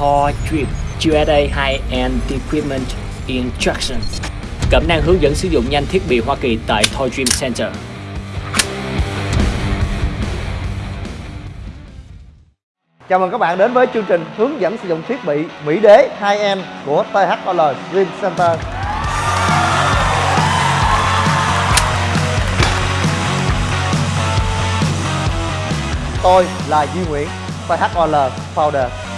Thor Dream USA High-End Equipment Instruction Cẩm năng hướng dẫn sử dụng nhanh thiết bị Hoa Kỳ tại Thor Dream Center Chào mừng các bạn đến với chương trình hướng dẫn sử dụng thiết bị Mỹ Đế 2M của THOL Dream Center. Tôi là Duy Nguyễn, THOL Founder.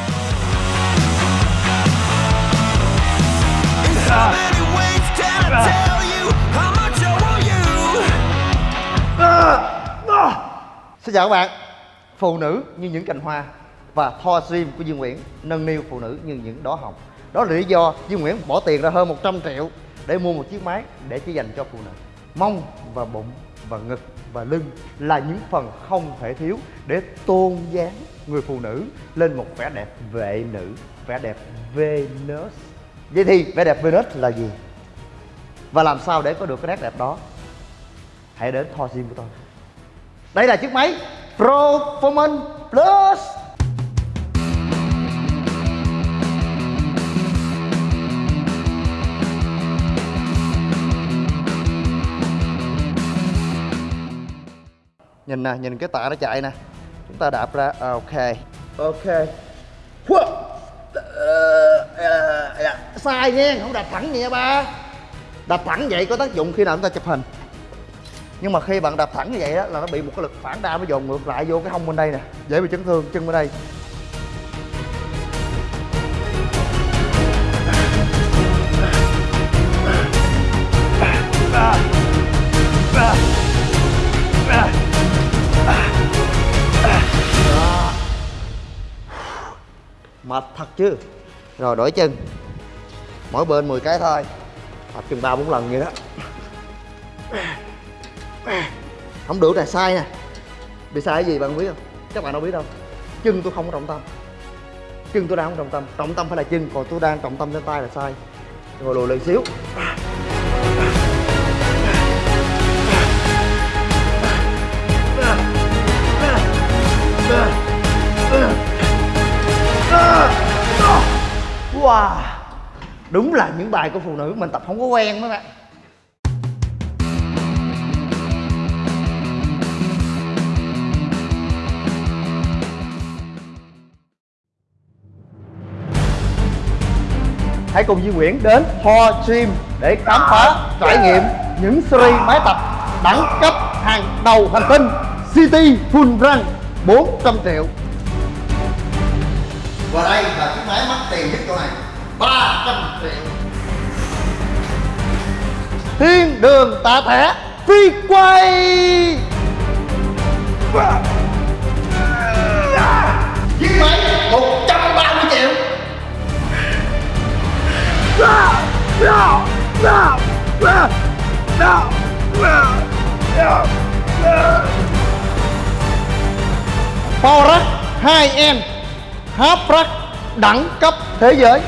Xin chào các bạn. Phụ nữ như những cành hoa và Thor Dream của Dương Nguyễn nâng niu phụ nữ như những đóa hồng. Đó là lý do Dương Nguyễn bỏ tiền ra hơn 100 triệu để mua một chiếc máy để chỉ dành cho phụ nữ. Mông và bụng và ngực và lưng là những phần không thể thiếu để tôn dáng người phụ nữ lên một vẻ đẹp vệ nữ, vẻ đẹp Venus. Vậy thì vẻ đẹp Venus là gì? Và làm sao để có được cái nét đẹp đó? Hãy đến Thor Gym của tôi đây là chiếc máy Performance Plus. Nhìn nè nhìn cái tạ nó chạy nè. Chúng ta đạp ra à, ok. Ok. Sai nha không đạp thẳng vậy nha ba. Đạp thẳng vậy có tác dụng khi nào chúng ta chụp hình nhưng mà khi bạn đạp thẳng như vậy đó là nó bị một cái lực phản đa nó dồn ngược lại vô cái hông bên đây nè. Dễ bị chấn thương, chân bên đây. Mệt thật chứ. Rồi, đổi chân. Mỗi bên 10 cái thôi. Tập chừng ba bốn lần vậy đó không được là sai nè. Bị sai cái gì bạn biết không? Các bạn đâu biết đâu. Chân tôi không có trọng tâm. Chân tôi đang không trọng tâm. Trọng tâm phải là chân, còn tôi đang trọng tâm trên tay là sai. Rồi lùi lên xíu. Wow. Đúng là những bài của phụ nữ mình tập không có quen mấy bạn. Hãy cùng Duy Nguyễn đến Thor Gym để khám phá, trải nghiệm những series máy tập đẳng cấp hàng đầu hành tinh City Full Run 400 triệu. Và đây là chiếc máy mắc tiền nhất chỗ này 300 triệu. Thiên đường tạ thẻ phi quay Power 2N hấp Rack đẳng cấp thế giới.